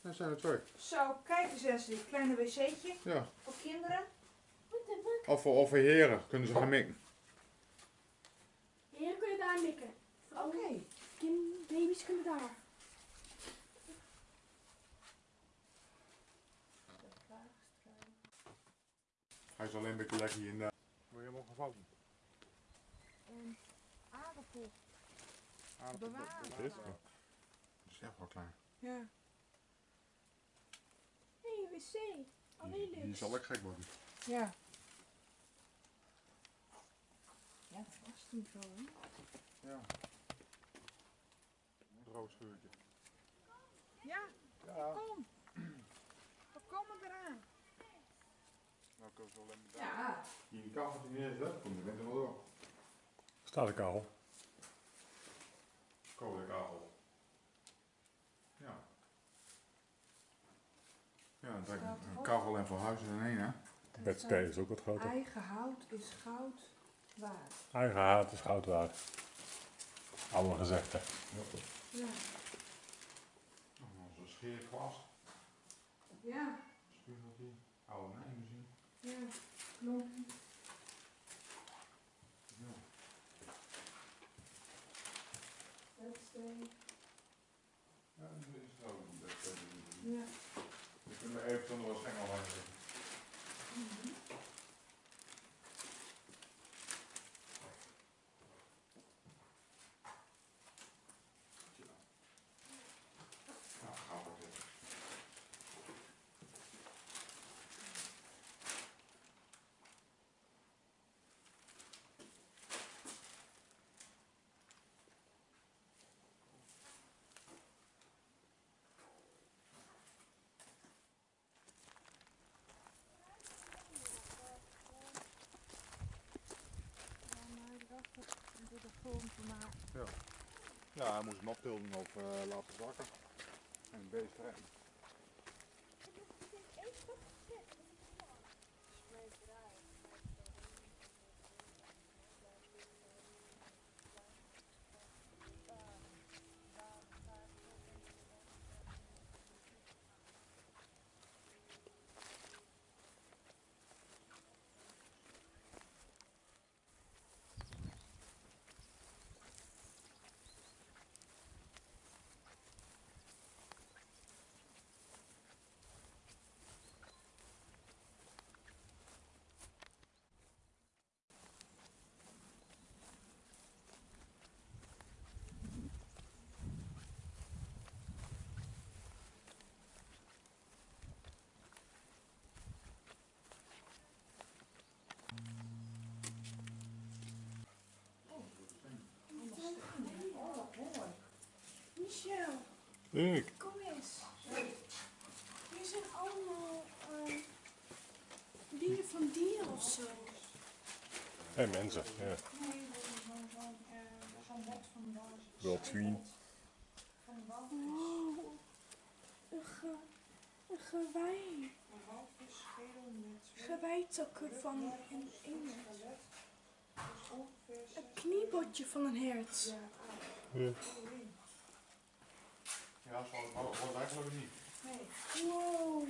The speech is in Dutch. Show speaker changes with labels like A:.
A: Daar zijn er twee.
B: Zo, kijk eens Wesley, kleine wc'tje
A: Ja.
B: voor kinderen.
A: Of voor, of voor heren kunnen ze gaan mikken.
C: Heren kunnen daar mikken.
B: Oké.
C: Baby's kunnen daar.
A: Hij is alleen een beetje lekker hier in de... Wil je hem ook gevouwen?
C: En aardappel.
B: Bewaren.
A: Dat is Dat is echt wel klein.
B: Ja.
C: Wc. Alleen
A: Die
C: niks.
A: zal ik gek worden.
B: Ja. Ja, dat was toen zo, hè?
A: Ja. Een rood scheurtje.
B: Ja,
A: Ja.
B: kom. We komen eraan.
A: Nou kunnen we zo alleen maar
B: Ja.
A: Hier in de kachel die neer zet, komt de winter wel door.
D: Staat de kachel.
A: Koude kachel. Ja. Een kachel en verhuizen in één, hè.
D: Bedstee is ook wat groter.
B: Eigen hout is goud waard.
D: Eigen haat is goud waard. Allemaal gezegd, hè.
B: Ja.
A: Oh, Onze scheerkwast.
B: Ja.
A: Spugeltje. Oude nijmachine.
B: Ja. Klompje.
A: Ja.
B: Bedstee.
A: Ja, dat is het ook. Dat, dat,
B: Ja.
A: We kunnen even zonder wat schengel leggen. Nou, gaan we dit. Ja, hij moest hem optilden of laten zakken. En een beest.
B: Oh,
D: Ik.
C: kom eens. Hier zijn allemaal eh, dingen van dieren of zo.
D: Hé, mensen. Ja.
B: Nee, zo'n zo'n eh, walvis.
C: Oh, een, ge, een gewei.
B: Een walvis, schedel met
C: Geweitakken van een eend.
B: Dus ongeveer
C: Een kniebotje van een hert.
B: Ja,
D: Ja.
A: Ja, dat hoort hoort eigenlijk niet.
B: Nee.
C: Wow.